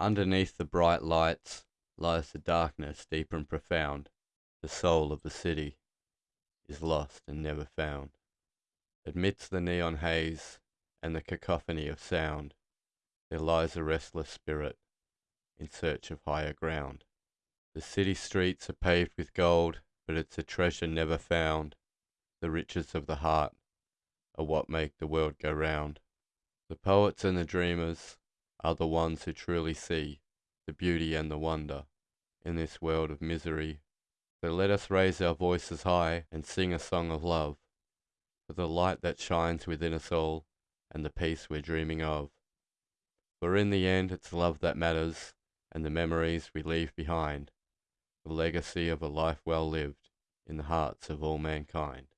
Underneath the bright lights lies the darkness deep and profound, The soul of the city is lost and never found. Amidst the neon haze and the cacophony of sound There lies a restless spirit in search of higher ground. The city streets are paved with gold, but it's a treasure never found, The riches of the heart are what make the world go round. The poets and the dreamers are the ones who truly see The beauty and the wonder in this world of misery. So let us raise our voices high and sing a song of love For the light that shines within us all and the peace we're dreaming of. For in the end it's love that matters and the memories we leave behind, The legacy of a life well lived in the hearts of all mankind.